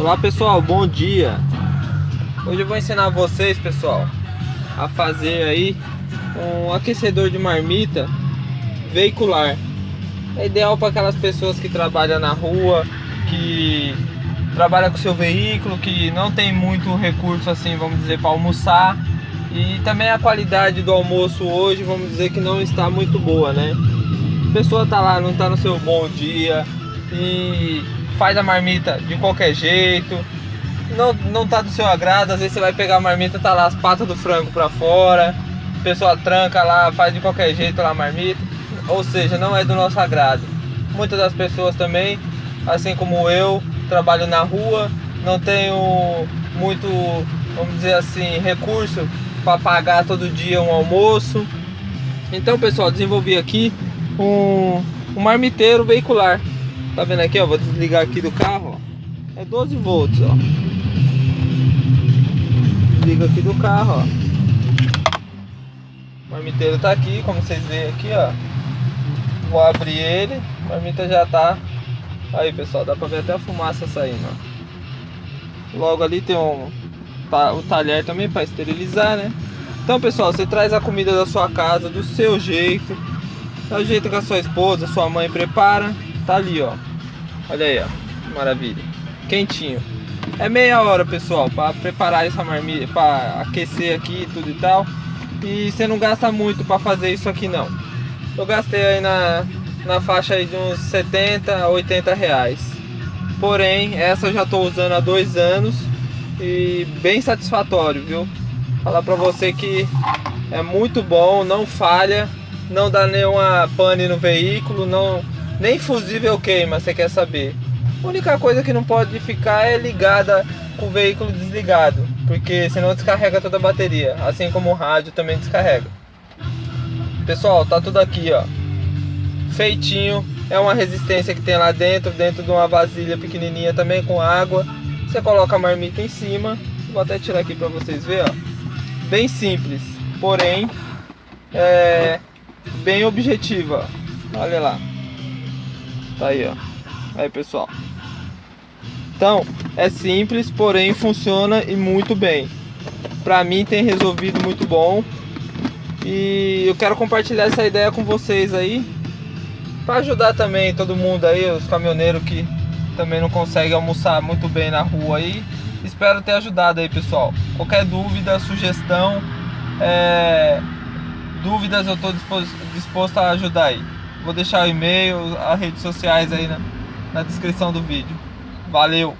Olá pessoal, bom dia. Hoje eu vou ensinar vocês pessoal A fazer aí Um aquecedor de marmita Veicular. É ideal para aquelas pessoas que trabalham na rua Que trabalham com seu veículo Que não tem muito recurso assim, vamos dizer, para almoçar. E também a qualidade do almoço hoje Vamos dizer que não está muito boa, né? A pessoa tá lá, não tá no seu bom dia. E faz a marmita de qualquer jeito, não, não tá do seu agrado, às vezes você vai pegar a marmita, tá lá as patas do frango pra fora, a pessoa tranca lá, faz de qualquer jeito lá a marmita, ou seja, não é do nosso agrado. Muitas das pessoas também, assim como eu, trabalho na rua, não tenho muito, vamos dizer assim, recurso para pagar todo dia um almoço. Então pessoal, desenvolvi aqui um, um marmiteiro veicular Tá vendo aqui, ó? Vou desligar aqui do carro, ó. É 12 volts, ó. Desliga aqui do carro, ó. O marmiteiro tá aqui, como vocês veem aqui, ó. Vou abrir ele. A marmita já tá... Aí, pessoal, dá pra ver até a fumaça saindo, ó. Logo ali tem um... O talher também para esterilizar, né? Então, pessoal, você traz a comida da sua casa do seu jeito. Do jeito que a sua esposa, sua mãe prepara Tá ali, ó. Olha aí, ó. Maravilha. Quentinho. É meia hora, pessoal, para preparar essa marmita, para aquecer aqui e tudo e tal. E você não gasta muito para fazer isso aqui, não. Eu gastei aí na, na faixa aí de uns 70 a 80 reais. Porém, essa eu já estou usando há dois anos e bem satisfatório, viu? Falar para você que é muito bom, não falha, não dá nenhuma pane no veículo, não nem fusível queima, você quer saber. A única coisa que não pode ficar é ligada com o veículo desligado, porque senão descarrega toda a bateria, assim como o rádio também descarrega. Pessoal, tá tudo aqui, ó. Feitinho, é uma resistência que tem lá dentro, dentro de uma vasilha pequenininha também com água. Você coloca a marmita em cima, vou até tirar aqui para vocês verem, ó. Bem simples, porém é bem objetiva. Olha lá. Tá aí, ó. Aí, pessoal. Então, é simples, porém funciona e muito bem. Pra mim tem resolvido muito bom. E eu quero compartilhar essa ideia com vocês aí. Pra ajudar também todo mundo aí, os caminhoneiros que também não conseguem almoçar muito bem na rua aí. Espero ter ajudado aí, pessoal. Qualquer dúvida, sugestão, é... dúvidas eu estou disposto a ajudar aí. Vou deixar o e-mail, as redes sociais aí na, na descrição do vídeo. Valeu!